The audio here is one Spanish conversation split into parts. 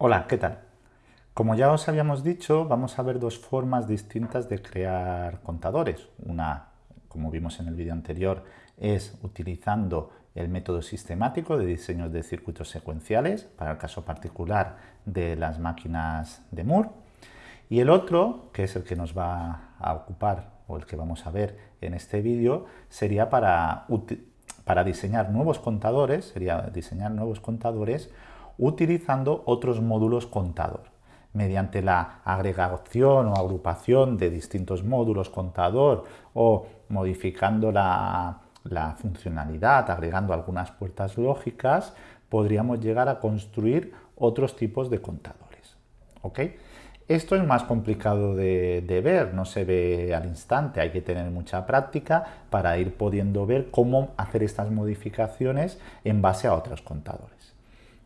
Hola, ¿qué tal? Como ya os habíamos dicho, vamos a ver dos formas distintas de crear contadores. Una, como vimos en el vídeo anterior, es utilizando el método sistemático de diseño de circuitos secuenciales, para el caso particular de las máquinas de Moore. Y el otro, que es el que nos va a ocupar o el que vamos a ver en este vídeo, sería para, para diseñar nuevos contadores, sería diseñar nuevos contadores utilizando otros módulos contador mediante la agregación o agrupación de distintos módulos contador o modificando la, funcionalidad, agregando algunas puertas lógicas, podríamos llegar a construir otros tipos de contadores. ¿ok? Esto es más complicado de, ver, no se ve al instante, hay que tener mucha práctica para ir pudiendo ver cómo hacer estas modificaciones en base a otros contadores.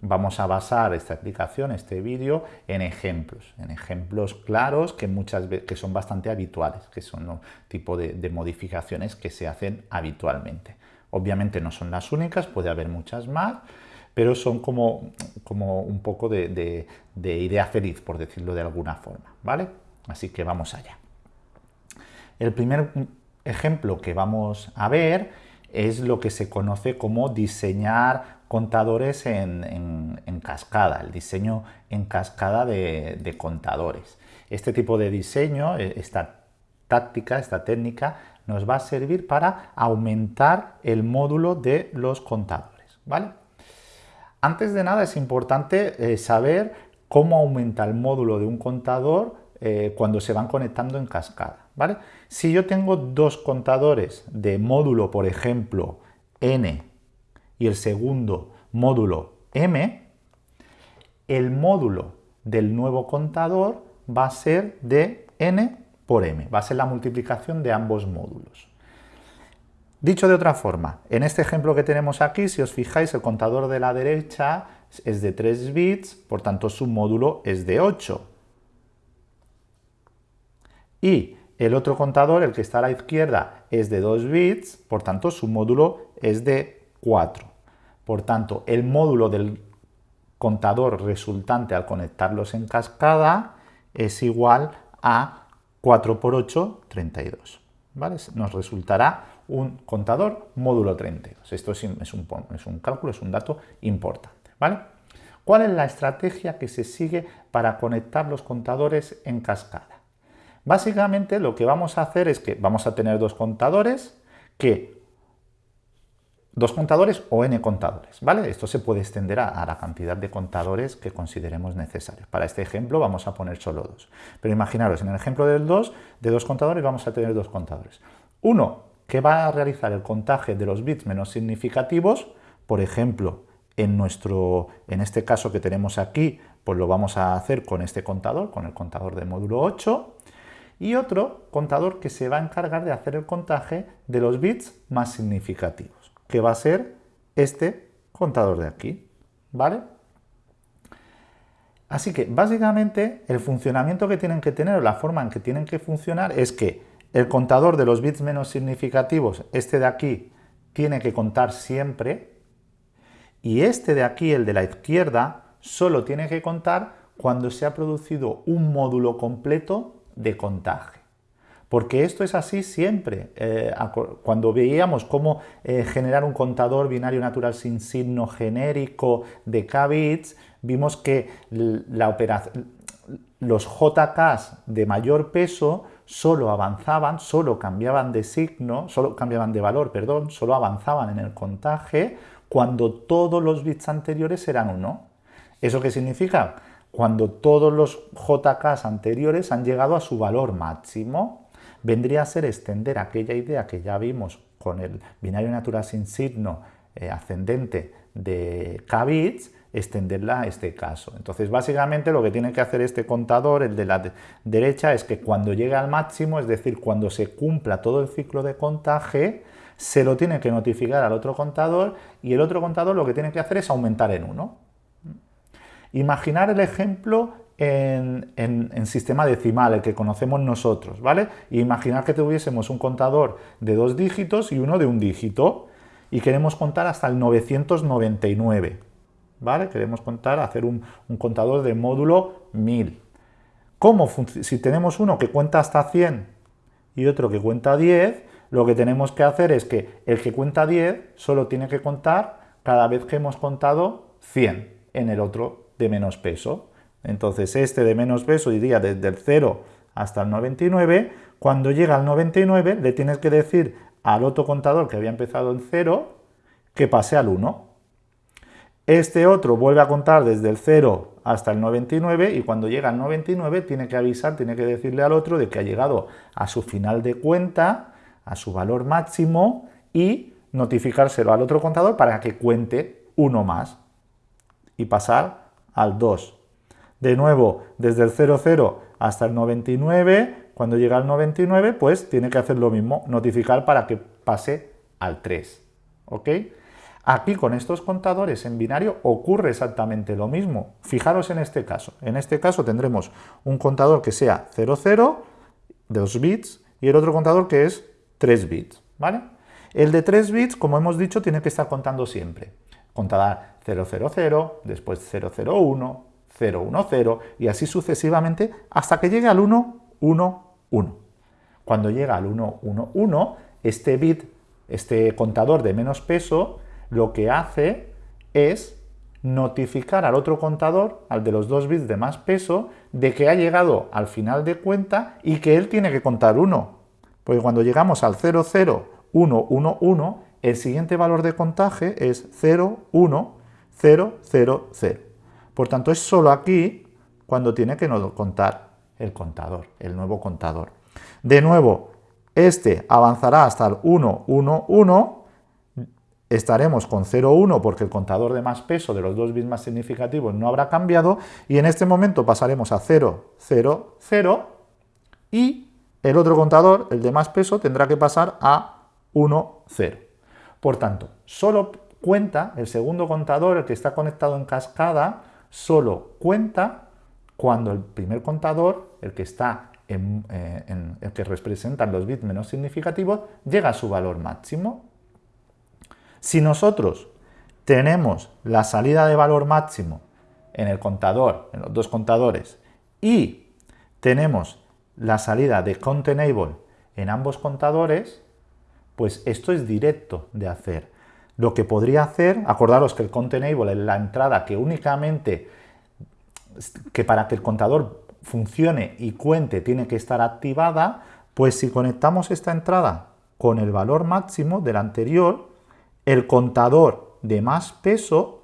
Vamos a basar esta explicación, este vídeo, en ejemplos, en ejemplos claros que, muchas veces, que son bastante habituales, que son un tipo de, de modificaciones que se hacen habitualmente. Obviamente no son las únicas, puede haber muchas más, pero son como, como un poco de, de, de, idea feliz, por decirlo de alguna forma, ¿vale? Así que vamos allá. El primer ejemplo que vamos a ver es lo que se conoce como diseñar contadores en, cascada, el diseño en cascada de, contadores. Este tipo de diseño, e, esta táctica, esta técnica, nos va a servir para aumentar el módulo de los contadores. ¿vale? Antes de nada es importante eh, saber cómo aumenta el módulo de un contador eh, cuando se van conectando en cascada. ¿vale? Si yo tengo dos contadores de módulo, por ejemplo, n y el segundo módulo m, el módulo del nuevo contador va a ser de n por m, va a ser la multiplicación de ambos módulos. Dicho de otra forma, en este ejemplo que tenemos aquí, si os fijáis, el contador de la derecha es de 3 bits, por tanto su módulo es de 8. Y el otro contador, el que está a la izquierda, es de 2 bits, por tanto su módulo es de 4. Por tanto, el módulo del contador resultante al conectarlos en cascada es igual a 4 por 8, 32. ¿vale? Nos resultará un contador módulo 32. Esto es, un, es un cálculo, es un dato importante. ¿vale? ¿Cuál es la estrategia que se sigue para conectar los contadores en cascada? Básicamente lo que vamos a hacer es que vamos a tener dos contadores que dos contadores o n contadores, ¿vale? Esto se puede extender a, la cantidad de contadores que consideremos necesarios. Para este ejemplo vamos a poner solo dos. Pero imaginaros, en el ejemplo del 2, de dos contadores vamos a tener dos contadores. Uno que va a realizar el contaje de los bits menos significativos, por ejemplo, en, nuestro, en este caso que tenemos aquí, pues lo vamos a hacer con este contador, con el contador de módulo 8, y otro contador que se va a encargar de hacer el contaje de los bits más significativos que va a ser este contador de aquí, ¿vale? Así que básicamente el funcionamiento que tienen que tener o la forma en que tienen que funcionar es que el contador de los bits menos significativos, este de aquí, tiene que contar siempre y este de aquí, el de la izquierda, solo tiene que contar cuando se ha producido un módulo completo de contaje porque esto es así siempre. Eh, cuando veíamos cómo eh, generar un contador binario natural sin signo genérico de k bits, vimos que los JKs de mayor peso solo avanzaban, solo cambiaban de signo, solo cambiaban de valor, perdón, solo avanzaban en el contaje cuando todos los bits anteriores eran 1. ¿Eso qué significa? Cuando todos los JKs anteriores han llegado a su valor máximo vendría a ser extender aquella idea que ya vimos con el binario natural sin signo eh, ascendente de k bits, extenderla a este caso. Entonces, básicamente lo que tiene que hacer este contador, el de la derecha, es que cuando llegue al máximo, es decir, cuando se cumpla todo el ciclo de contaje, se lo tiene que notificar al otro contador y el otro contador lo que tiene que hacer es aumentar en 1. Imaginar el ejemplo en, sistema decimal, el que conocemos nosotros, ¿vale? Imaginar que tuviésemos un contador de dos dígitos y uno de un dígito y queremos contar hasta el 999, ¿vale? Queremos contar, hacer un, contador de módulo 1000. ¿Cómo si tenemos uno que cuenta hasta 100 y otro que cuenta 10, lo que tenemos que hacer es que el que cuenta 10 solo tiene que contar cada vez que hemos contado 100 en el otro de menos peso. Entonces este de menos peso iría desde el 0 hasta el 99. Cuando llega al 99 le tienes que decir al otro contador que había empezado en 0 que pase al 1. Este otro vuelve a contar desde el 0 hasta el 99 y cuando llega al 99 tiene que avisar, tiene que decirle al otro de que ha llegado a su final de cuenta, a su valor máximo y notificárselo al otro contador para que cuente uno más y pasar al 2. De nuevo, desde el 00 hasta el 99, cuando llega al 99, pues tiene que hacer lo mismo, notificar para que pase al 3. ¿Ok? Aquí con estos contadores en binario ocurre exactamente lo mismo. Fijaros en este caso. En este caso tendremos un contador que sea 00, 2 bits, y el otro contador que es 3 bits. ¿vale? El de 3 bits, como hemos dicho, tiene que estar contando siempre. Contará 000, después 001, 010 y así sucesivamente hasta que llegue al 111. Cuando llega al 111, este bit, este contador de menos peso, lo que hace es notificar al otro contador, al de los dos bits de más peso, de que ha llegado al final de cuenta y que él tiene que contar 1. Porque cuando llegamos al 00111, el siguiente valor de contaje es 01000. Por tanto, es solo aquí cuando tiene que contar el contador, el nuevo contador. De nuevo, este avanzará hasta el 111 estaremos con 0,1 porque el contador de más peso de los dos bits más significativos no habrá cambiado y en este momento pasaremos a 0, 0, 0 y el otro contador, el de más peso, tendrá que pasar a 1, 0. Por tanto, solo cuenta, el segundo contador, el que está conectado en cascada, solo cuenta cuando el primer contador, el que está en, eh, el que representan los bits menos significativos, llega a su valor máximo si nosotros tenemos la salida de valor máximo en el contador, en los dos contadores, y tenemos la salida de containable en ambos contadores, pues esto es directo de hacer. Lo que podría hacer, acordaros que el containable es la entrada que únicamente, que para que el contador funcione y cuente tiene que estar activada, pues si conectamos esta entrada con el valor máximo del anterior, el contador de más peso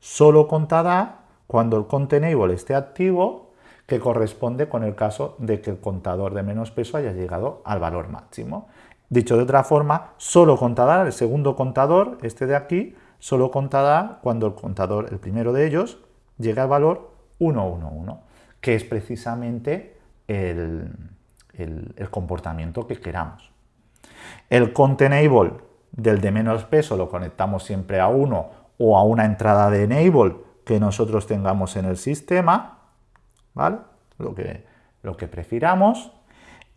solo contará cuando el containable esté activo, que corresponde con el caso de que el contador de menos peso haya llegado al valor máximo. Dicho de otra forma, solo contará el segundo contador, este de aquí, solo contará cuando el contador, el primero de ellos, llegue al valor 111, que es precisamente el, comportamiento que queramos. El containable del de menos peso lo conectamos siempre a 1 o a una entrada de enable que nosotros tengamos en el sistema, ¿vale? Lo que, lo que prefiramos.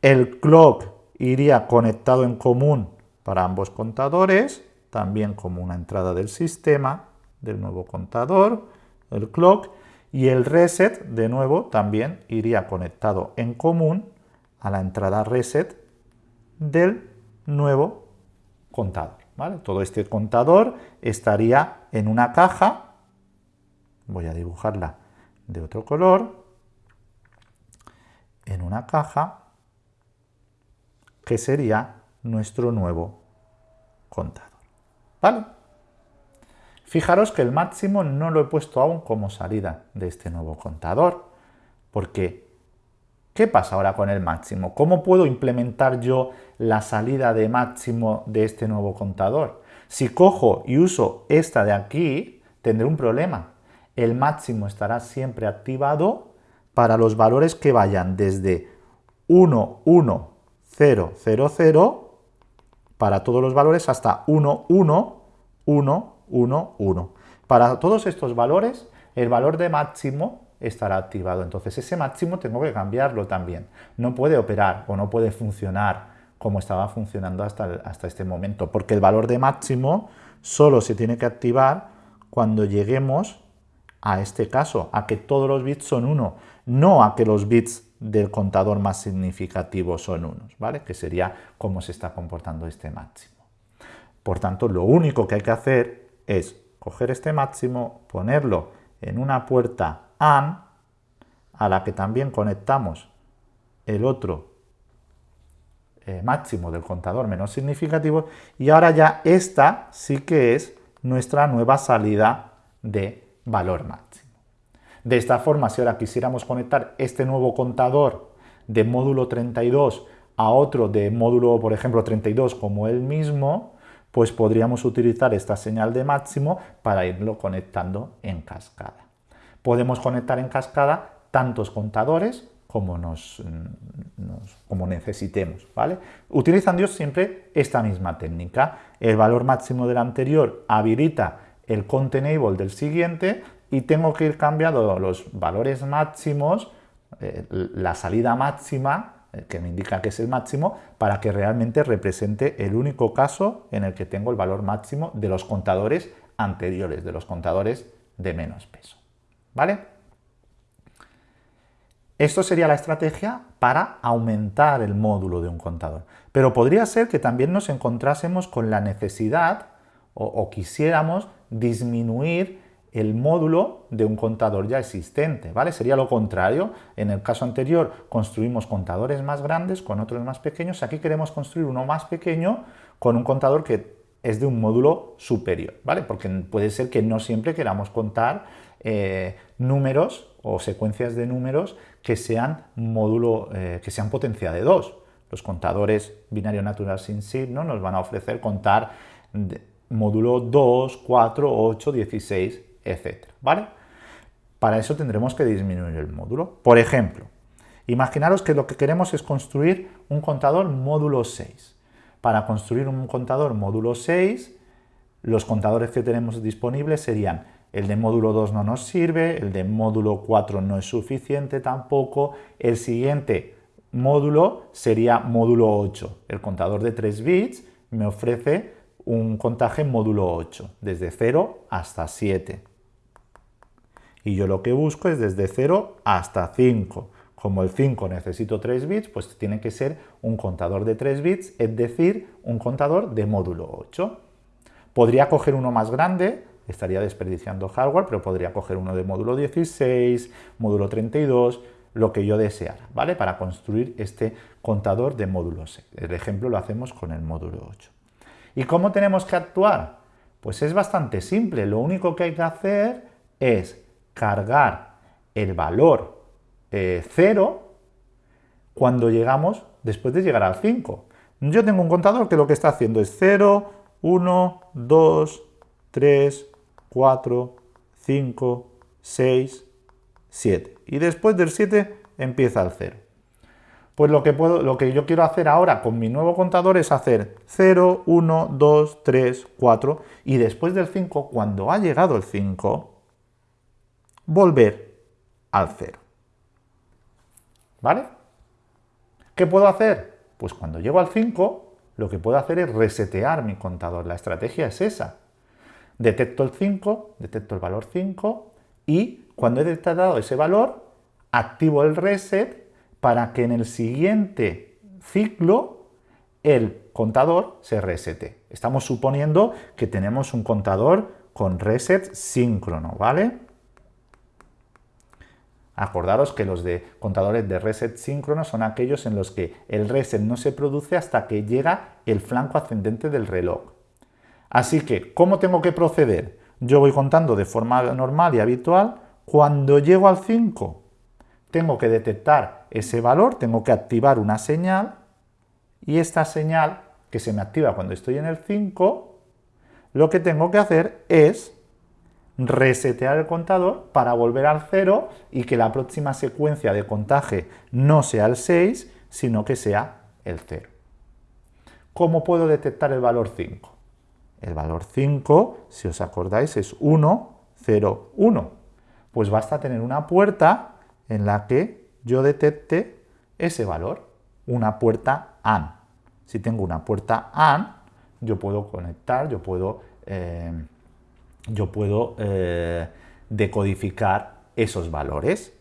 El clock iría conectado en común para ambos contadores, también como una entrada del sistema del nuevo contador, el clock, y el reset, de nuevo, también iría conectado en común a la entrada reset del nuevo contador. ¿vale? Todo este contador estaría en una caja, voy a dibujarla de otro color, en una caja que sería nuestro nuevo contador. ¿Vale? Fijaros que el máximo no lo he puesto aún como salida de este nuevo contador, porque ¿Qué pasa ahora con el máximo? ¿Cómo puedo implementar yo la salida de máximo de este nuevo contador? Si cojo y uso esta de aquí, tendré un problema. El máximo estará siempre activado para los valores que vayan desde 1, 1, 0, 0, 0, para todos los valores hasta 1, 1, 1, 1, 1. Para todos estos valores, el valor de máximo estará activado. Entonces ese máximo tengo que cambiarlo también. No puede operar o no puede funcionar como estaba funcionando hasta, hasta este momento, porque el valor de máximo solo se tiene que activar cuando lleguemos a este caso, a que todos los bits son 1, no a que los bits del contador más significativo son unos, ¿vale? Que sería cómo se está comportando este máximo. Por tanto, lo único que hay que hacer es coger este máximo, ponerlo en una puerta AND, a la que también conectamos el otro eh, máximo del contador menos significativo, y ahora ya esta sí que es nuestra nueva salida de valor máximo. De esta forma, si ahora quisiéramos conectar este nuevo contador de módulo 32 a otro de módulo, por ejemplo, 32 como el mismo, pues podríamos utilizar esta señal de máximo para irlo conectando en cascada. Podemos conectar en cascada tantos contadores como, nos, como necesitemos, ¿vale? Utilizando siempre esta misma técnica. El valor máximo del anterior habilita el count enable del siguiente y tengo que ir cambiando los valores máximos, eh, la salida máxima, eh, que me indica que es el máximo, para que realmente represente el único caso en el que tengo el valor máximo de los contadores anteriores, de los contadores de menos peso. ¿Vale? Esto sería la estrategia para aumentar el módulo de un contador. Pero podría ser que también nos encontrásemos con la necesidad o quisiéramos disminuir el módulo de un contador ya existente, ¿vale? Sería lo contrario, en el caso anterior construimos contadores más grandes con otros más pequeños, aquí queremos construir uno más pequeño con un contador que es de un módulo superior, ¿vale? Porque puede ser que no siempre queramos contar eh, números o secuencias de números que sean módulo, eh, que sean potencia de 2. Los contadores binario natural sin signo nos van a ofrecer contar módulo 2, 4, 8, 16, etcétera, ¿vale? Para eso tendremos que disminuir el módulo. Por ejemplo, imaginaros que lo que queremos es construir un contador módulo 6. Para construir un contador módulo 6, los contadores que tenemos disponibles serían el de módulo 2 no nos sirve, el de módulo 4 no es suficiente tampoco, el siguiente módulo sería módulo 8. El contador de 3 bits me ofrece un contaje módulo 8, desde 0 hasta 7. Y yo lo que busco es desde 0 hasta 5. Como el 5 necesito 3 bits, pues tiene que ser un contador de 3 bits, es decir, un contador de módulo 8. Podría coger uno más grande, estaría desperdiciando hardware, pero podría coger uno de módulo 16, módulo 32, lo que yo deseara, ¿vale? Para construir este contador de módulo 6. El ejemplo lo hacemos con el módulo 8. ¿Y cómo tenemos que actuar? Pues es bastante simple, lo único que hay que hacer es cargar el valor 0 eh, cuando llegamos, después de llegar al 5. Yo tengo un contador que lo que está haciendo es 0, 1, 2, 3, 4, 5, 6, 7. Y después del 7 empieza el 0. Pues lo que, puedo, lo que yo quiero hacer ahora con mi nuevo contador es hacer 0, 1, 2, 3, 4 y después del 5, cuando ha llegado el 5, volver al 0. ¿Vale? ¿Qué puedo hacer? Pues cuando llego al 5, lo que puedo hacer es resetear mi contador. La estrategia es esa. Detecto el 5, detecto el valor 5 y cuando he detectado ese valor, activo el reset para que en el siguiente ciclo el contador se resete. Estamos suponiendo que tenemos un contador con reset síncrono, ¿vale? Acordaros que los de contadores de reset síncrono son aquellos en los que el reset no se produce hasta que llega el flanco ascendente del reloj. Así que, ¿cómo tengo que proceder? Yo voy contando de forma normal y habitual. Cuando llego al 5, tengo que detectar ese valor, tengo que activar una señal y esta señal que se me activa cuando estoy en el 5, lo que tengo que hacer es resetear el contador para volver al 0 y que la próxima secuencia de contaje no sea el 6, sino que sea el 0. ¿Cómo puedo detectar el valor 5? El valor 5, si os acordáis, es 1, 0, 1. Pues basta tener una puerta en la que yo detecte ese valor, una puerta AND. Si tengo una puerta AND, yo puedo conectar, yo puedo eh, yo puedo eh, decodificar esos valores.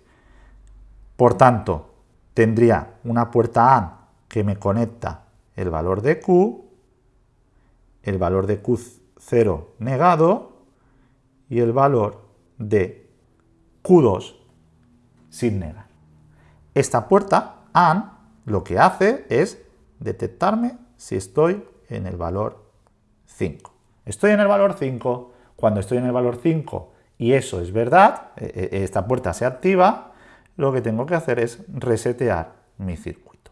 Por tanto, tendría una puerta AND que me conecta el valor de Q, el valor de Q0 negado y el valor de Q2 sin negar. Esta puerta AND lo que hace es detectarme si estoy en el valor 5. Estoy en el valor 5. Cuando estoy en el valor 5 y eso es verdad, e, e, esta puerta se activa, lo que tengo que hacer es resetear mi circuito.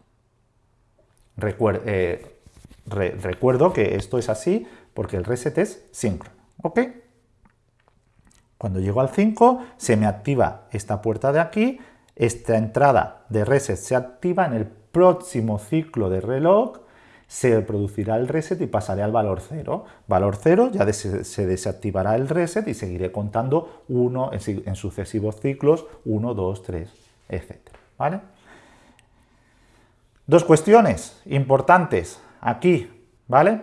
Eh, recuerdo que esto es así porque el reset es síncrono. ¿ok? Cuando llego al 5 se me activa esta puerta de aquí, esta entrada de reset se activa en el próximo ciclo de reloj se producirá el reset y pasaré al valor 0. Valor 0, ya se desactivará el reset y seguiré contando uno en, sucesivos ciclos, 1, 2, 3, etc. ¿Vale? Dos cuestiones importantes aquí, ¿vale?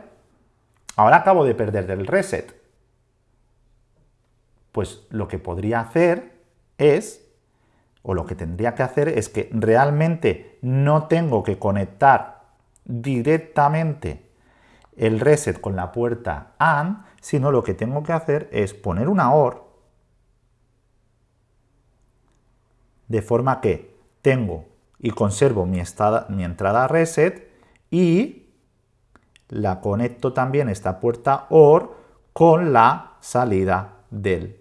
Ahora acabo de perder del reset. Pues lo que podría hacer es, o lo que tendría que hacer es que realmente no tengo que conectar directamente el reset con la puerta AND, sino lo que tengo que hacer es poner una OR de forma que tengo y conservo mi, entrada reset y la conecto también esta puerta OR con la salida del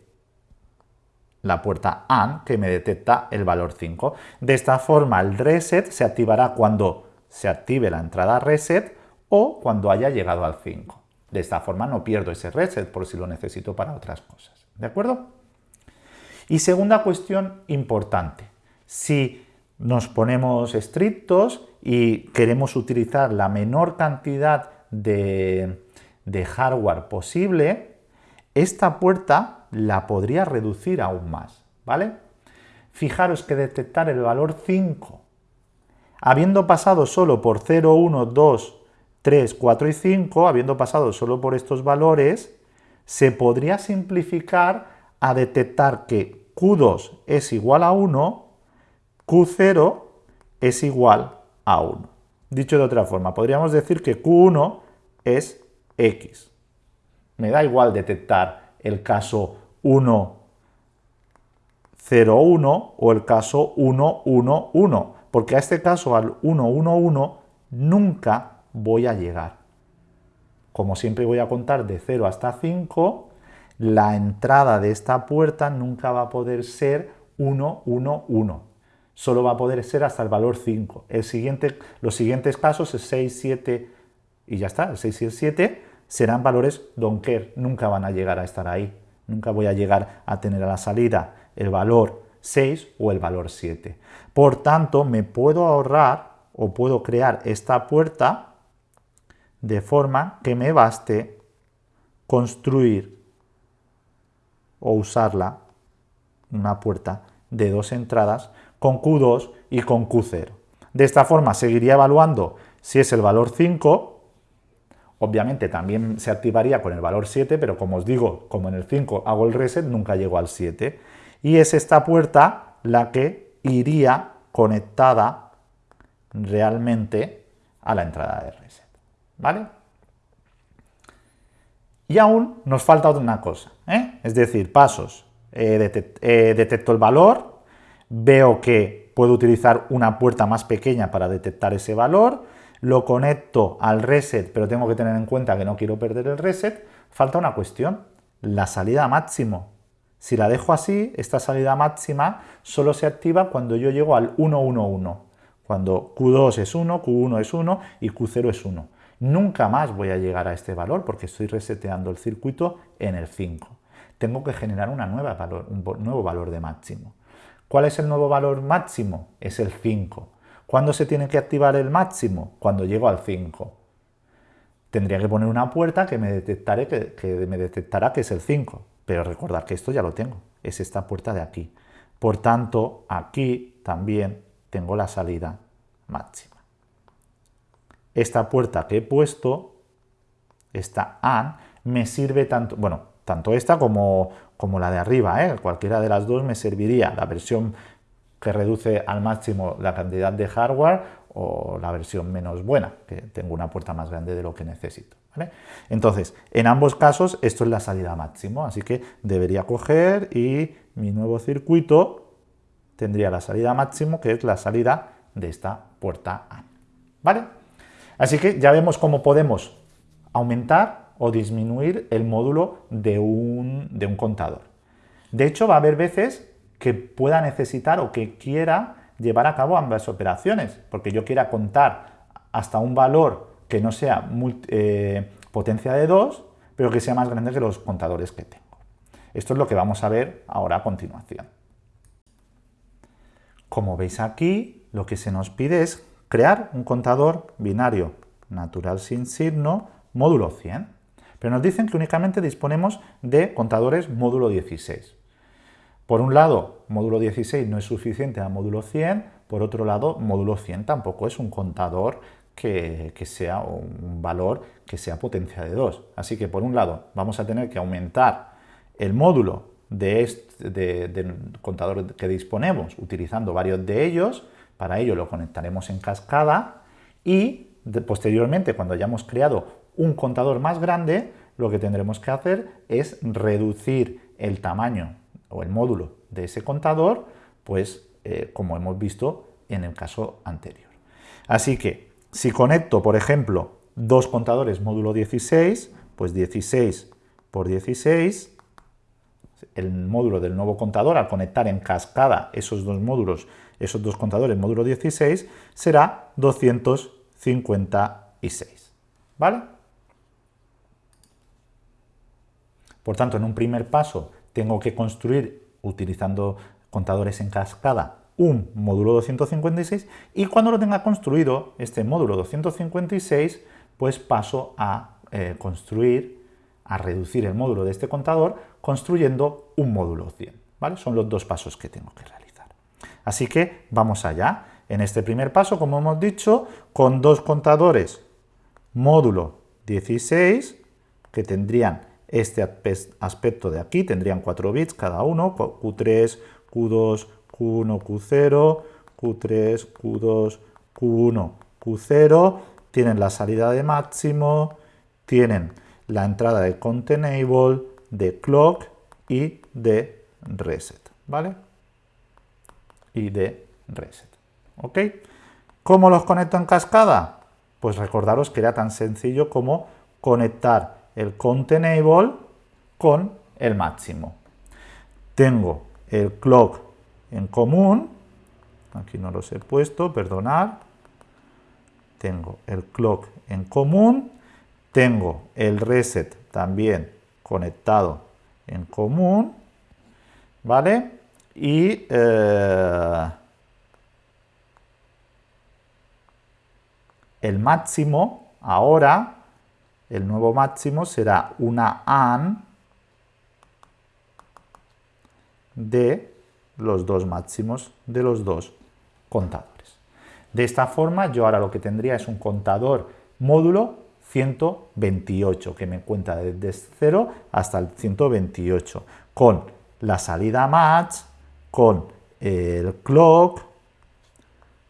la puerta AND que me detecta el valor 5. De esta forma el reset se activará cuando se active la entrada reset o cuando haya llegado al 5. De esta forma no pierdo ese reset por si lo necesito para otras cosas. ¿De acuerdo? Y segunda cuestión importante. Si nos ponemos estrictos y queremos utilizar la menor cantidad de, hardware posible, esta puerta la podría reducir aún más. ¿Vale? Fijaros que detectar el valor 5 habiendo pasado solo por 0, 1, 2, 3, 4 y 5, habiendo pasado solo por estos valores, se podría simplificar a detectar que Q2 es igual a 1, Q0 es igual a 1. Dicho de otra forma, podríamos decir que Q1 es X. Me da igual detectar el caso 1, 0, 1 o el caso 1, 1, 1 porque a este caso, al 1, 1, 1, nunca voy a llegar. Como siempre voy a contar de 0 hasta 5, la entrada de esta puerta nunca va a poder ser 1, 1, 1. Solo va a poder ser hasta el valor 5. El siguiente, los siguientes casos es 6, 7 y ya está. El 6 y el 7 serán valores donker. Nunca van a llegar a estar ahí. Nunca voy a llegar a tener a la salida el valor 6 o el valor 7. Por tanto, me puedo ahorrar o puedo crear esta puerta de forma que me baste construir o usarla, una puerta de dos entradas, con Q2 y con Q0. De esta forma seguiría evaluando si es el valor 5, Obviamente también se activaría con el valor 7, pero como os digo, como en el 5 hago el reset, nunca llego al 7 y es esta puerta la que iría conectada realmente a la entrada de reset. ¿Vale? Y aún nos falta una cosa, ¿eh? es decir, pasos. detecto el valor, veo que puedo utilizar una puerta más pequeña para detectar ese valor, lo conecto al reset, pero tengo que tener en cuenta que no quiero perder el reset. Falta una cuestión, la salida máximo. Si la dejo así, esta salida máxima solo se activa cuando yo llego al 1, 1, 1. Cuando Q2 es 1, Q1 es 1 y Q0 es 1. Nunca más voy a llegar a este valor porque estoy reseteando el circuito en el 5. Tengo que generar un nuevo valor de máximo. ¿Cuál es el nuevo valor máximo? Es el 5. ¿Cuándo se tiene que activar el máximo? Cuando llego al 5. Tendría que poner una puerta que me detectará que es el 5. Pero recordad que esto ya lo tengo, es esta puerta de aquí. Por tanto, aquí también tengo la salida máxima. Esta puerta que he puesto, esta AND, me sirve tanto, bueno, tanto esta como, como la de arriba, ¿eh? cualquiera de las dos me serviría, la versión que reduce al máximo la cantidad de hardware o la versión menos buena, que tengo una puerta más grande de lo que necesito. Entonces, en ambos casos esto es la salida máximo, así que debería coger y mi nuevo circuito tendría la salida máximo, que es la salida de esta puerta A. ¿Vale? Así que ya vemos cómo podemos aumentar o disminuir el módulo de un, de un contador. De hecho, va a haber veces que pueda necesitar o que quiera llevar a cabo ambas operaciones, porque yo quiera contar hasta un valor que no sea eh, potencia de 2, pero que sea más grande que los contadores que tengo. Esto es lo que vamos a ver ahora a continuación. Como veis aquí, lo que se nos pide es crear un contador binario natural sin signo módulo 100. Pero nos dicen que únicamente disponemos de contadores módulo 16. Por un lado, módulo 16 no es suficiente a módulo 100, por otro lado, módulo 100 tampoco es un contador que, sea un valor que sea potencia de 2. Así que por un lado vamos a tener que aumentar el módulo de este, del contador que disponemos utilizando varios de ellos, para ello lo conectaremos en cascada y posteriormente cuando hayamos creado un contador más grande, lo que tendremos que hacer es reducir el tamaño o el módulo de ese contador, pues eh, como hemos visto en el caso anterior. Así que si conecto, por ejemplo, dos contadores módulo 16, pues 16 por 16, el módulo del nuevo contador, al conectar en cascada esos dos módulos, esos dos contadores módulo 16, será 256. ¿Vale? Por tanto, en un primer paso tengo que construir, utilizando contadores en cascada, un módulo 256 y cuando lo tenga construido, este módulo 256, pues paso a eh, construir, a reducir el módulo de este contador construyendo un módulo 100. ¿vale? Son los dos pasos que tengo que realizar. Así que vamos allá. En este primer paso, como hemos dicho, con dos contadores módulo 16, que tendrían este aspecto de aquí, tendrían 4 bits cada uno, Q3, Q2, Q1, Q0, Q3, Q2, Q1, Q0, tienen la salida de máximo, tienen la entrada de containable, de clock y de reset, ¿vale? Y de reset, ¿ok? ¿Cómo los conecto en cascada? Pues recordaros que era tan sencillo como conectar el containable con el máximo. Tengo el clock en común, aquí no los he puesto, perdonad, tengo el clock en común, tengo el reset también conectado en común, ¿vale? Y eh, el máximo ahora el nuevo máximo será una AND de los dos máximos de los dos contadores. De esta forma yo ahora lo que tendría es un contador módulo 128 que me cuenta desde 0 hasta el 128 con la salida match, con el clock,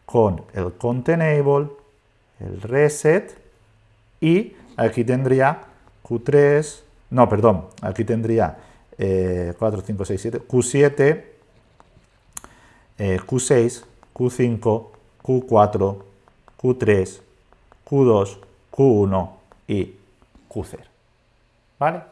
con el containable, el reset y Aquí tendría Q3, no, perdón, aquí tendría 4, 5, 6, 7, Q7, Q6, Q5, Q4, Q3, Q2, Q1 y Q0. ¿Vale?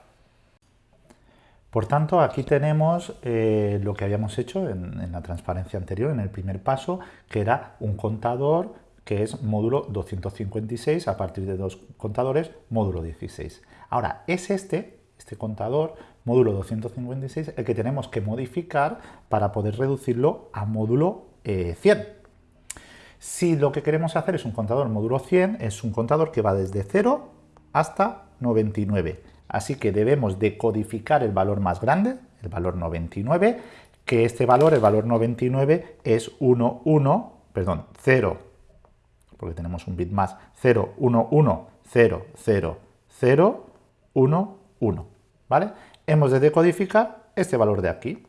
Por tanto, aquí tenemos eh, lo que habíamos hecho en, en, la transparencia anterior, en el primer paso, que era un contador que es módulo 256 a partir de dos contadores, módulo 16. Ahora, es este, este contador, módulo 256, el que tenemos que modificar para poder reducirlo a módulo 100. Eh, si lo que queremos hacer es un contador módulo 100, es un contador que va desde 0 hasta 99. Así que debemos decodificar el valor más grande, el valor 99, que este valor, el valor 99, es 1, 1, perdón, 0, porque tenemos un bit más, 0, 1, 1, 0, 0, 0, 1, 1, ¿vale? Hemos de decodificar este valor de aquí.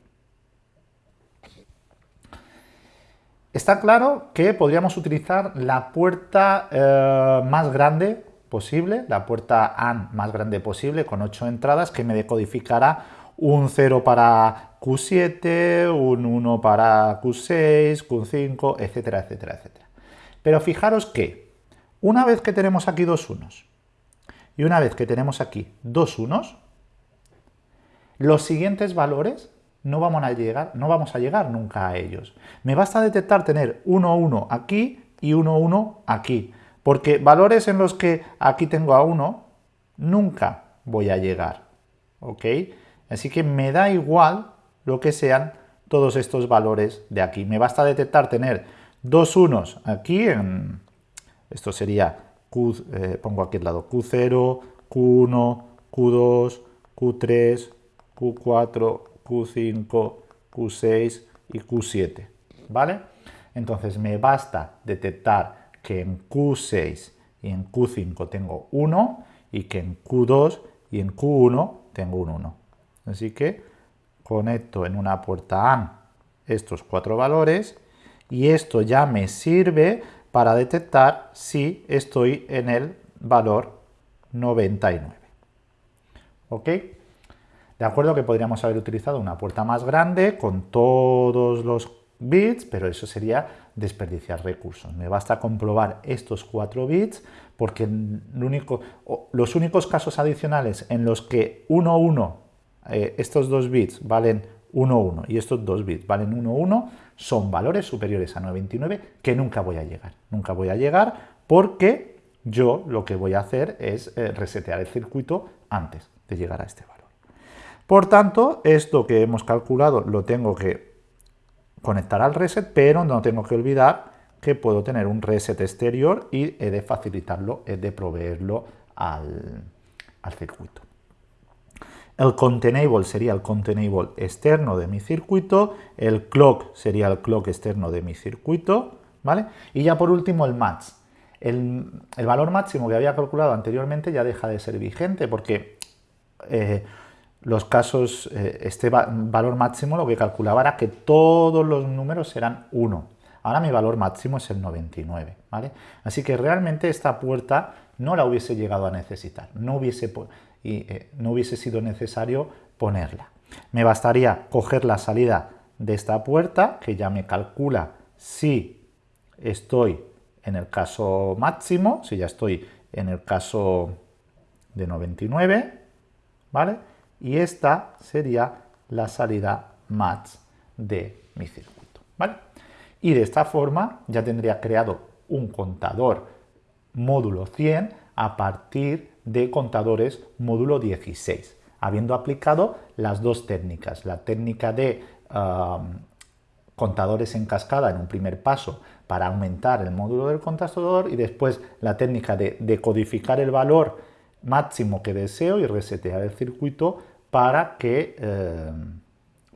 Está claro que podríamos utilizar la puerta eh, más grande posible, la puerta AND más grande posible, con 8 entradas, que me decodificará un 0 para Q7, un 1 para Q6, Q5, etcétera, etcétera, etcétera. Pero fijaros que una vez que tenemos aquí dos unos y una vez que tenemos aquí dos unos, los siguientes valores no vamos a llegar, no vamos a llegar nunca a ellos. Me basta detectar tener 1, 1 aquí y 1, 1 aquí. Porque valores en los que aquí tengo a 1, nunca voy a llegar. ¿Ok? Así que me da igual lo que sean todos estos valores de aquí. Me basta detectar tener dos unos aquí, en, esto sería, Q, eh, pongo aquí al lado, Q0, Q1, Q2, Q3, Q4, Q5, Q6 y Q7, ¿vale? Entonces me basta detectar que en Q6 y en Q5 tengo 1 y que en Q2 y en Q1 tengo un 1. Así que conecto en una puerta AND estos cuatro valores y esto ya me sirve para detectar si estoy en el valor 99. ¿Ok? De acuerdo que podríamos haber utilizado una puerta más grande con todos los bits, pero eso sería desperdiciar recursos. Me basta comprobar estos cuatro bits porque los únicos casos adicionales en los que 1, 1 eh, estos dos bits valen 1, 1 y estos dos bits valen 1, 1, son valores superiores a 99 que nunca voy a llegar. Nunca voy a llegar porque yo lo que voy a hacer es eh, resetear el circuito antes de llegar a este valor. Por tanto, esto que hemos calculado lo tengo que conectar al reset, pero no tengo que olvidar que puedo tener un reset exterior y he de facilitarlo, he de proveerlo al circuito. El containable sería el containable externo de mi circuito, el clock sería el clock externo de mi circuito, ¿vale? Y ya por último el match. El, valor máximo que había calculado anteriormente ya deja de ser vigente porque eh, los casos, eh, este valor máximo lo que calculaba era que todos los números eran 1. Ahora mi valor máximo es el 99, ¿vale? Así que realmente esta puerta no la hubiese llegado a necesitar, no hubiese y eh, no hubiese sido necesario ponerla. Me bastaría coger la salida de esta puerta, que ya me calcula si estoy en el caso máximo, si ya estoy en el caso de 99, ¿vale? Y esta sería la salida match de mi circuito, ¿vale? Y de esta forma ya tendría creado un contador módulo 100 a partir de contadores módulo 16, habiendo aplicado las dos técnicas, la técnica de contadores en cascada en un primer paso para aumentar el módulo del contador y después la técnica de decodificar el valor máximo que deseo y resetear el circuito para que, em,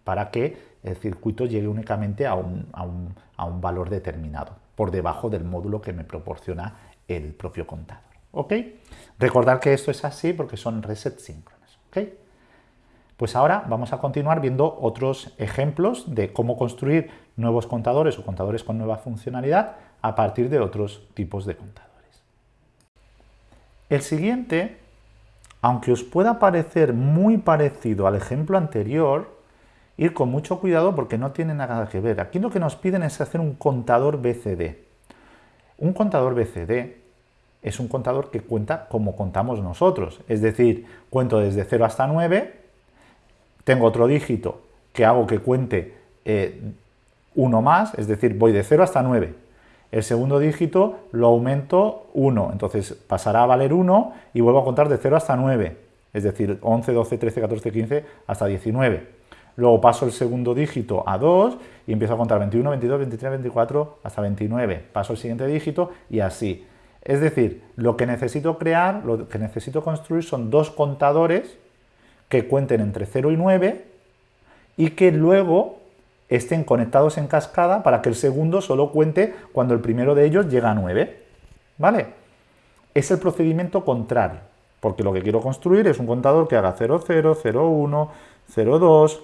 para que el circuito llegue únicamente a un, a un valor determinado, por debajo del módulo que me proporciona el propio contador. ¿Ok? Recordar que esto es así porque son resets síncronos. ¿Ok? Pues ahora vamos a continuar viendo otros ejemplos de cómo construir nuevos contadores o contadores con nueva funcionalidad a partir de otros tipos de contadores. El siguiente, aunque os pueda parecer muy parecido al ejemplo anterior, ir con mucho cuidado porque no tiene nada que ver. Aquí lo que nos piden es hacer un contador BCD. Un contador BCD es un contador que cuenta como contamos nosotros. Es decir, cuento desde 0 hasta 9, tengo otro dígito que hago que cuente eh, uno más, es decir, voy de 0 hasta 9. El segundo dígito lo aumento 1, entonces pasará a valer 1 y vuelvo a contar de 0 hasta 9, es decir, 11, 12, 13, 14, 15 hasta 19. Luego paso el segundo dígito a 2 y empiezo a contar 21, 22, 23, 24 hasta 29. Paso el siguiente dígito y así. Es decir, lo que necesito crear, lo que necesito construir son dos contadores que cuenten entre 0 y 9 y que luego estén conectados en cascada para que el segundo solo cuente cuando el primero de ellos llega a 9. ¿Vale? Es el procedimiento contrario. porque lo que quiero construir es un contador que haga 0, 0, 0, 1, 0, 2,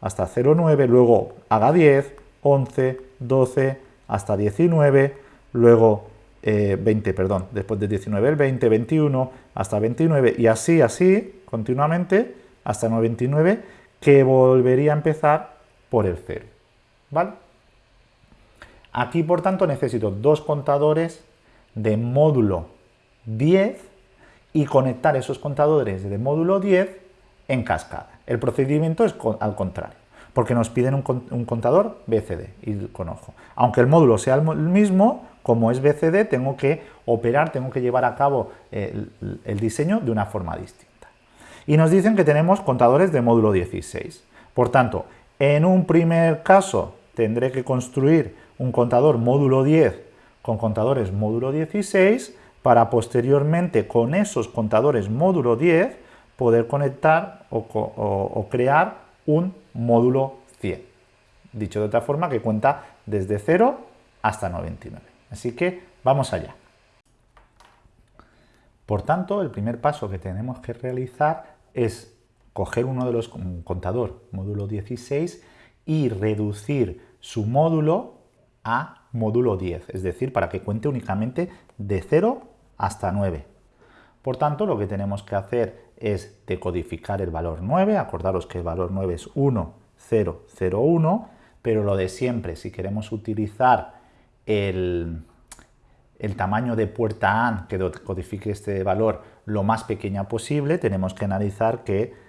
hasta 0, 9, luego haga 10, 11, 12, hasta 19, luego 20, eh, perdón, después de 19 el 20, 21, hasta 29, y así, así, continuamente, hasta 99, que volvería a empezar por el 0, ¿vale? Aquí, por tanto, necesito dos contadores de módulo 10 y conectar esos contadores de módulo 10 en cascada. El procedimiento es al contrario, porque nos piden un, contador BCD, y con ojo. Aunque el módulo sea el mismo, como es BCD, tengo que operar, tengo que llevar a cabo el, el diseño de una forma distinta. Y nos dicen que tenemos contadores de módulo 16. Por tanto, en un primer caso tendré que construir un contador módulo 10 con contadores módulo 16 para posteriormente con esos contadores módulo 10 poder conectar o, crear un módulo 100. Dicho de otra forma que cuenta desde 0 hasta 99. Así que vamos allá. Por tanto, el primer paso que tenemos que realizar es coger uno de los contador módulo 16 y reducir su módulo a módulo 10, es decir, para que cuente únicamente de 0 hasta 9. Por tanto, lo que tenemos que hacer es decodificar el valor 9, acordaros que el valor 9 es 1, 0, 0, 1, pero lo de siempre, si queremos utilizar el, el tamaño de puerta AND que codifique este valor lo más pequeña posible, tenemos que analizar que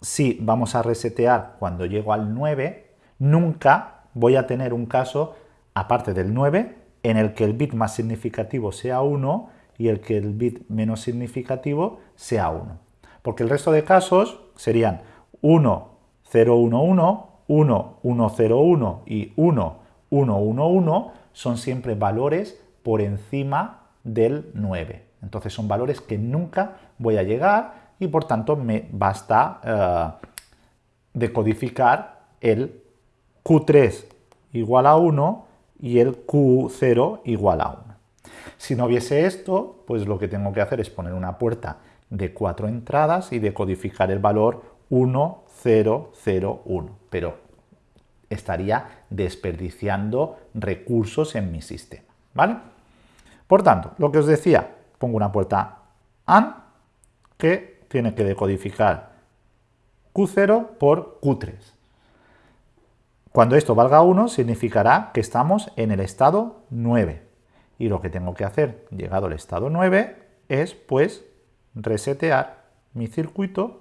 si vamos a resetear cuando llego al 9, nunca voy a tener un caso, aparte del 9, en el que el bit más significativo sea 1 y el que el bit menos significativo sea 1. Porque el resto de casos serían 1, 0, 1, 1, 1, 1, 0, 1 y 1, 1, 1, 1 son siempre valores por encima del 9. Entonces son valores que nunca voy a llegar y por tanto me basta uh, decodificar el Q3 igual a 1 y el Q0 igual a 1. Si no hubiese esto, pues lo que tengo que hacer es poner una puerta de cuatro entradas y decodificar el valor 1, 0, 0, 1. Pero estaría desperdiciando recursos en mi sistema. ¿vale? Por tanto, lo que os decía, pongo una puerta AND que tiene que decodificar Q0 por Q3. Cuando esto valga 1 significará que estamos en el estado 9. Y lo que tengo que hacer, llegado al estado 9, es pues resetear mi circuito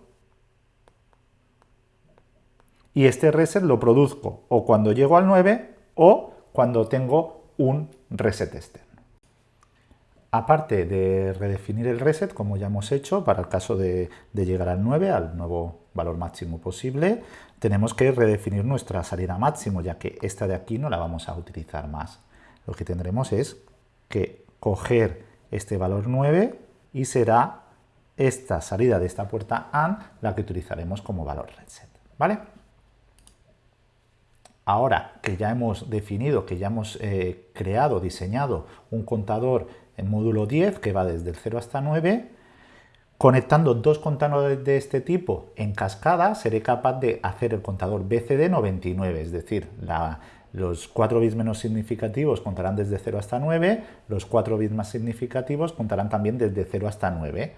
y este reset lo produzco o cuando llego al 9 o cuando tengo un reset externo. Aparte de redefinir el reset, como ya hemos hecho, para el caso de, llegar al 9, al nuevo valor máximo posible, tenemos que redefinir nuestra salida máximo, ya que esta de aquí no la vamos a utilizar más. Lo que tendremos es que coger este valor 9 y será esta salida de esta puerta AND la que utilizaremos como valor reset. ¿Vale? Ahora que ya hemos definido, que ya hemos eh, creado, diseñado un contador en módulo 10 que va desde el 0 hasta 9, conectando dos contadores de este tipo en cascada seré capaz de hacer el contador BCD 99, es decir, los 4 bits menos significativos contarán desde 0 hasta 9, los 4 bits más significativos contarán también desde 0 hasta 9.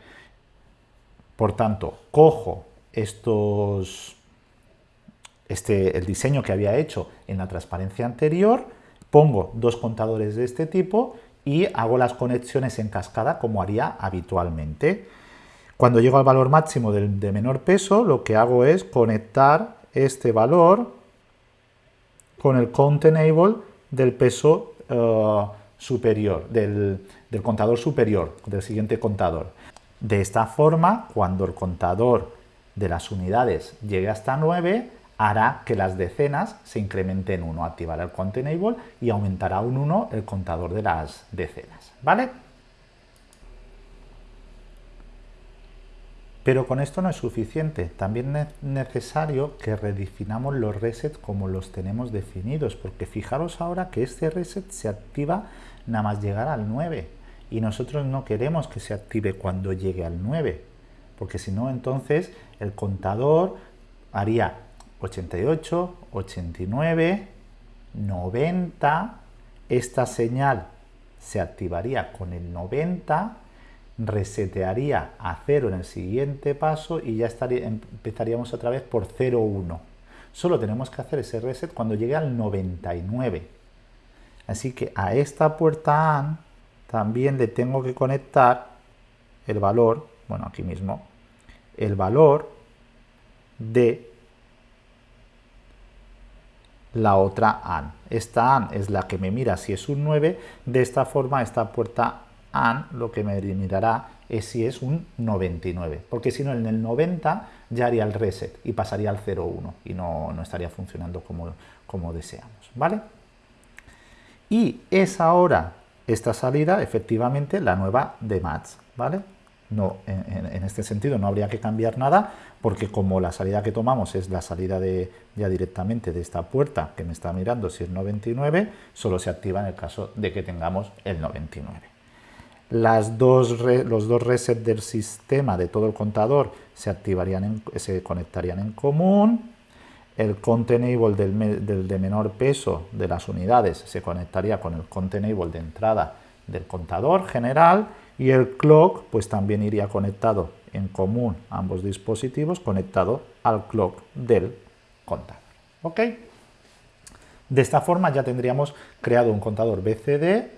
Por tanto, cojo estos este, el diseño que había hecho en la transparencia anterior, pongo dos contadores de este tipo y hago las conexiones en cascada como haría habitualmente. Cuando llego al valor máximo de, menor peso, lo que hago es conectar este valor con el count enable del peso eh, superior, del, del contador superior, del siguiente contador. De esta forma, cuando el contador de las unidades llegue hasta 9, hará que las decenas se incrementen 1, activará el count enable y aumentará un 1 el contador de las decenas, ¿vale? Pero con esto no es suficiente, también es necesario que redefinamos los resets como los tenemos definidos, porque fijaros ahora que este reset se activa nada más llegar al 9 y nosotros no queremos que se active cuando llegue al 9, porque si no entonces el contador haría 88, 89, 90, esta señal se activaría con el 90, resetearía a 0 en el siguiente paso y ya estaría, empezaríamos otra vez por 0,1. Solo tenemos que hacer ese reset cuando llegue al 99. Así que a esta puerta AND también le tengo que conectar el valor, bueno aquí mismo, el valor de la otra AND. Esta AND es la que me mira si es un 9, de esta forma esta puerta AND lo que me mirará es si es un 99, porque si no en el 90 ya haría el reset y pasaría al 01 y no, no estaría funcionando como, como deseamos, ¿vale? Y es ahora esta salida efectivamente la nueva de MATS, ¿vale? No, en, este sentido no habría que cambiar nada porque como la salida que tomamos es la salida de, ya directamente de esta puerta que me está mirando si es 99, solo se activa en el caso de que tengamos el 99. Las dos los dos resets del sistema de todo el contador se, activarían se conectarían en común, el containable del, de menor peso de las unidades se conectaría con el containable de entrada del contador general y el clock pues también iría conectado en común ambos dispositivos conectado al clock del contador. De esta forma ya tendríamos creado un contador BCD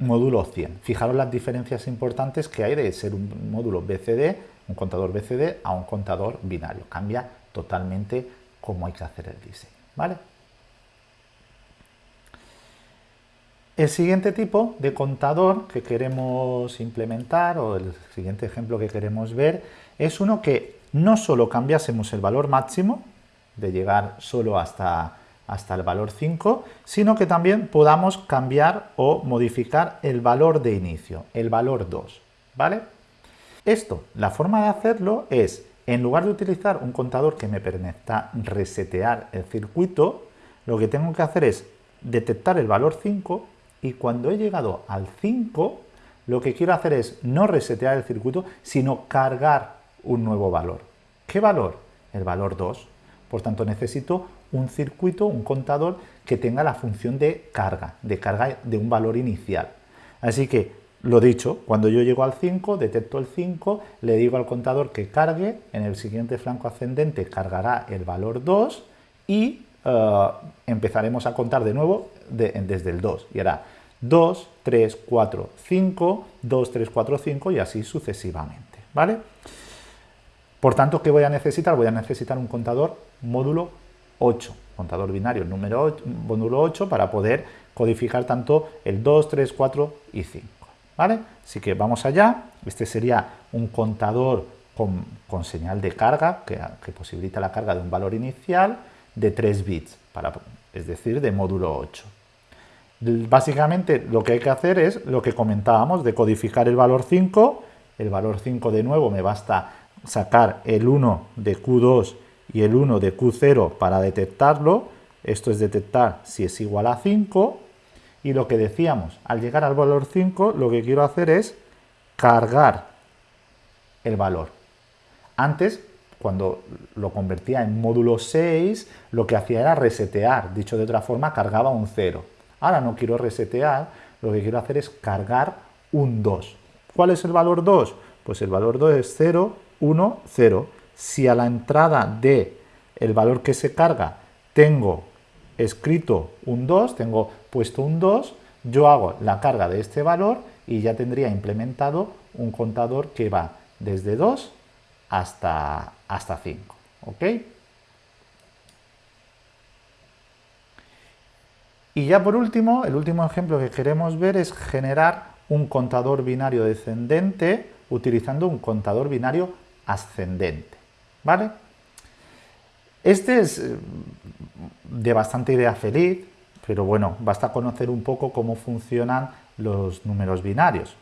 módulo 100. Fijaros las diferencias importantes que hay de ser un módulo BCD, un contador BCD, a un contador binario. Cambia totalmente cómo hay que hacer el diseño. ¿vale? El siguiente tipo de contador que queremos implementar, o el siguiente ejemplo que queremos ver, es uno que no solo cambiásemos el valor máximo, de llegar solo hasta, hasta el valor 5, sino que también podamos cambiar o modificar el valor de inicio, el valor 2. ¿vale? Esto, la forma de hacerlo es, en lugar de utilizar un contador que me permita resetear el circuito, lo que tengo que hacer es detectar el valor 5 y cuando he llegado al 5, lo que quiero hacer es no resetear el circuito, sino cargar un nuevo valor. ¿Qué valor? El valor 2. Por tanto, necesito un circuito, un contador que tenga la función de carga, de carga de un valor inicial. Así que, lo dicho, cuando yo llego al 5, detecto el 5, le digo al contador que cargue, en el siguiente flanco ascendente cargará el valor 2 y eh, empezaremos a contar de nuevo desde el 2 y hará 2, 3, 4, 5, 2, 3, 4, 5 y así sucesivamente, ¿vale? Por tanto, ¿qué voy a necesitar? Voy a necesitar un contador módulo 8, contador binario número 8, módulo 8 para poder codificar tanto el 2, 3, 4 y 5, ¿vale? Así que vamos allá, este sería un contador con, con señal de carga que, que posibilita la carga de un valor inicial, de 3 bits, para, es decir, de módulo 8. Básicamente lo que hay que hacer es lo que comentábamos de codificar el valor 5. El valor 5 de nuevo me basta sacar el 1 de Q2 y el 1 de Q0 para detectarlo. Esto es detectar si es igual a 5. Y lo que decíamos, al llegar al valor 5, lo que quiero hacer es cargar el valor. Antes cuando lo convertía en módulo 6, lo que hacía era resetear, dicho de otra forma, cargaba un 0. Ahora no quiero resetear, lo que quiero hacer es cargar un 2. ¿Cuál es el valor 2? Pues el valor 2 es 0, 1, 0. Si a la entrada de el valor que se carga tengo escrito un 2, tengo puesto un 2, yo hago la carga de este valor y ya tendría implementado un contador que va desde 2 hasta, hasta 5. ¿Ok? Y ya por último, el último ejemplo que queremos ver es generar un contador binario descendente utilizando un contador binario ascendente. ¿Vale? Este es eh, de bastante idea feliz, pero bueno, basta conocer un poco cómo funcionan los números binarios.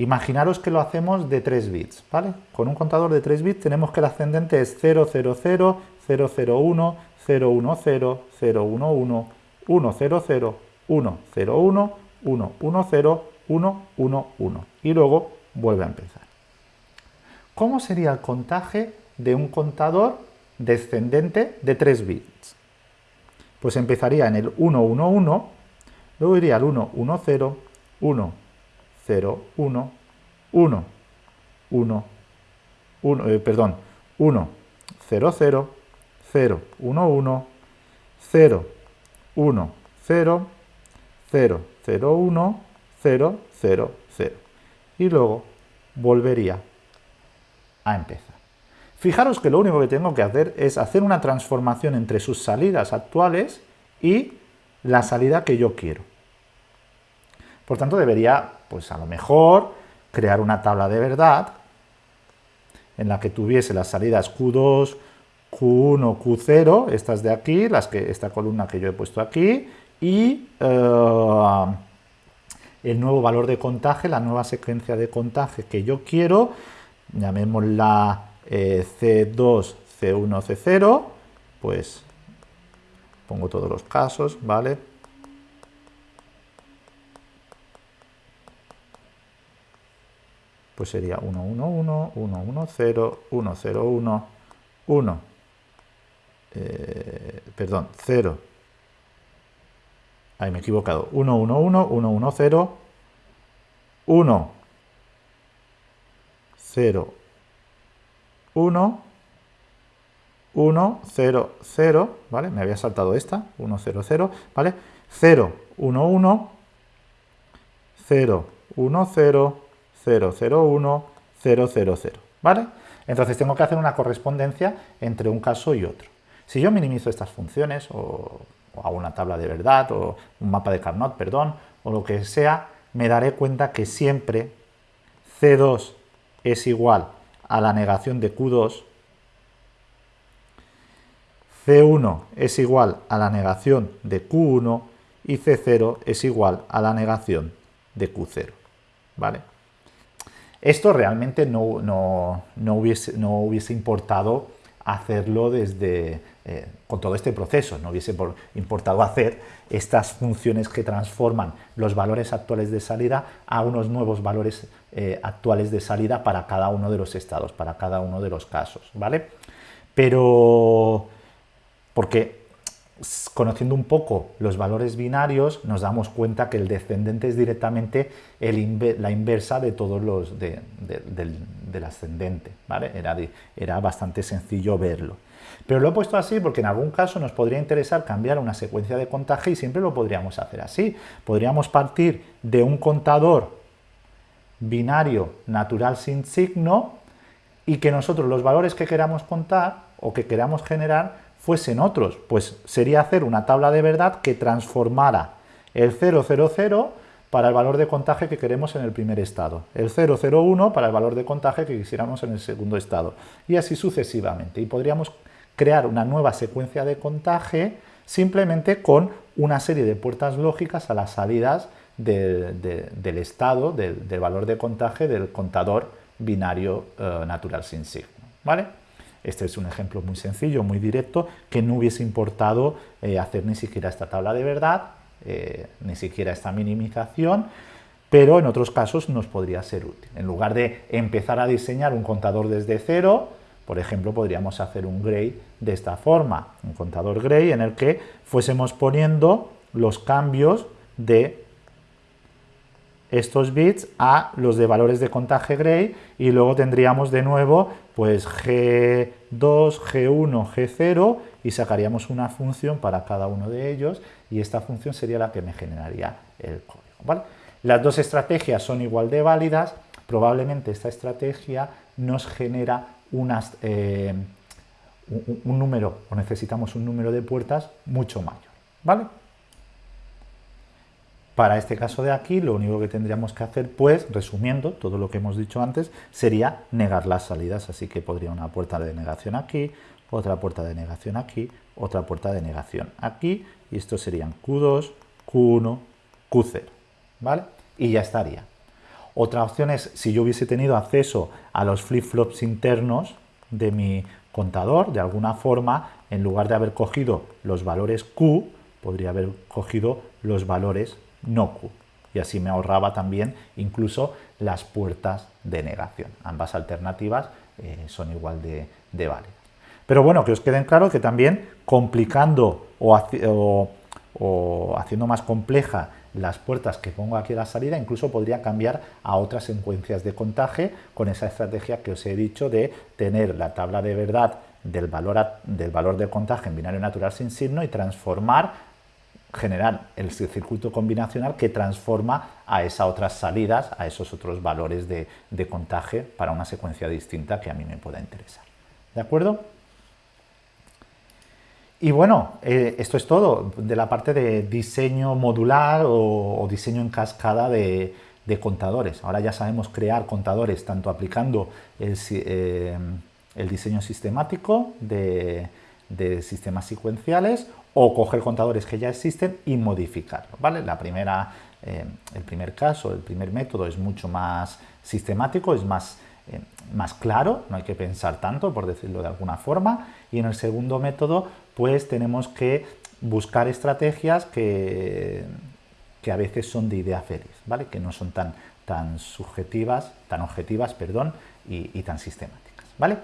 Imaginaros que lo hacemos de 3 bits, ¿vale? Con un contador de 3 bits tenemos que el ascendente es 000, 001, 010, 011, 100, 101, 101, 110, 1, 1, 1. Y luego vuelve a empezar. ¿Cómo sería el contaje de un contador descendente de 3 bits? Pues empezaría en el 1, 1, 1, luego iría al 1, 1, 0, 1, 0, 1, 1, 1, 1, perdón, 1, 0, 0, 0, 1, 1, 0, 1, 0, 0, 0, 1, 0, 0, 0. Y luego volvería a empezar. Fijaros que lo único que tengo que hacer es hacer una transformación entre sus salidas actuales y la salida que yo quiero. Por tanto, debería, pues a lo mejor, crear una tabla de verdad en la que tuviese las salidas Q2, Q1, Q0, estas de aquí, las que, esta columna que yo he puesto aquí, y eh, el nuevo valor de contaje, la nueva secuencia de contaje que yo quiero, llamémosla eh, C2, C1, C0, pues pongo todos los casos, ¿vale? Pues sería 1, 1, 1, 1, 1, 0, 1, 0, 1, 1, eh, perdón, 0, ahí me he equivocado, 1, 1, 1, 1, 1, 0, 1, 0, 1, 1, 0, 0, ¿vale? Me había saltado esta, 1, 0, 0, ¿vale? 0, 1, 1, 0, 1, 0, 0, 0, 1, 0, 0, 0, ¿vale? Entonces tengo que hacer una correspondencia entre un caso y otro. Si yo minimizo estas funciones, o, o hago una tabla de verdad, o un mapa de Carnot, perdón, o lo que sea, me daré cuenta que siempre C2 es igual a la negación de Q2, C1 es igual a la negación de Q1 y C0 es igual a la negación de Q0. ¿Vale? Esto realmente no, no, hubiese, no hubiese importado hacerlo desde, eh, con todo este proceso, no hubiese importado hacer estas funciones que transforman los valores actuales de salida a unos nuevos valores eh, actuales de salida para cada uno de los estados, para cada uno de los casos, ¿vale? Pero, porque conociendo un poco los valores binarios, nos damos cuenta que el descendente es directamente la inversa de todos los del, ascendente. Era, era bastante sencillo verlo. Pero lo he puesto así porque en algún caso nos podría interesar cambiar una secuencia de contaje y siempre lo podríamos hacer así. Podríamos partir de un contador binario natural sin signo y que nosotros los valores que queramos contar o que queramos generar fuesen otros, pues sería hacer una tabla de verdad que transformara el 000 para el valor de contaje que queremos en el primer estado, el 001 para el valor de contaje que quisiéramos en el segundo estado, y así sucesivamente. Y podríamos crear una nueva secuencia de contaje simplemente con una serie de puertas lógicas a las salidas del estado, del, valor de contaje del contador binario eh, natural sin signo. ¿vale? Este es un ejemplo muy sencillo, muy directo, que no hubiese importado eh, hacer ni siquiera esta tabla de verdad, eh, ni siquiera esta minimización, pero en otros casos nos podría ser útil. En lugar de empezar a diseñar un contador desde cero, por ejemplo, podríamos hacer un gray de esta forma, un contador gray en el que fuésemos poniendo los cambios de estos bits a los de valores de contaje gray y luego tendríamos de nuevo pues G2, G1, G0 y sacaríamos una función para cada uno de ellos y esta función sería la que me generaría el código. Las dos estrategias son igual de válidas, probablemente esta estrategia nos genera unas, eh, un, un número o necesitamos un número de puertas mucho mayor. ¿vale? Para este caso de aquí, lo único que tendríamos que hacer, pues, resumiendo todo lo que hemos dicho antes, sería negar las salidas. Así que podría una puerta de negación aquí, otra puerta de negación aquí, otra puerta de negación aquí, y estos serían Q2, Q1, Q0, ¿vale? Y ya estaría. Otra opción es, si yo hubiese tenido acceso a los flip-flops internos de mi contador, de alguna forma, en lugar de haber cogido los valores Q, podría haber cogido los valores no Q. y así me ahorraba también incluso las puertas de negación. Ambas alternativas eh, son igual de, válidas. Pero bueno, que os queden claro que también complicando o, haciendo más compleja las puertas que pongo aquí a la salida, incluso podría cambiar a otras secuencias de contaje con esa estrategia que os he dicho de tener la tabla de verdad del valor, del valor de contaje en binario natural sin signo y transformar, generar el circuito combinacional que transforma a esas otras salidas, a esos otros valores de, de contaje para una secuencia distinta que a mí me pueda interesar. ¿De acuerdo? Y bueno, eh, esto es todo de la parte de diseño modular o, diseño en cascada de, contadores. Ahora ya sabemos crear contadores tanto aplicando el, eh, diseño sistemático de, sistemas secuenciales o coger contadores que ya existen y modificarlos. ¿vale? La primera, eh, el primer caso, el primer método es mucho más sistemático, es más más claro, no hay que pensar tanto, por decirlo de alguna forma, y en el segundo método pues tenemos que buscar estrategias que, que a veces son de idea feliz, ¿vale? Que no son tan, tan subjetivas, tan objetivas, perdón, y, y tan sistemáticas, ¿vale?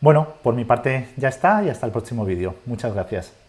Bueno, por mi parte ya está y hasta el próximo vídeo. Muchas gracias.